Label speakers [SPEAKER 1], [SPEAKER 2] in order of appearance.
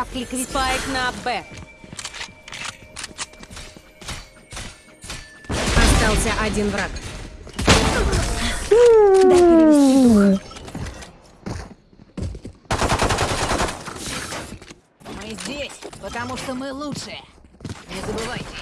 [SPEAKER 1] Враг ликвид. Спайк на Б.
[SPEAKER 2] Остался один враг.
[SPEAKER 1] Дай перевести дух.
[SPEAKER 3] Мы здесь, потому что мы лучшие. Не забывайте.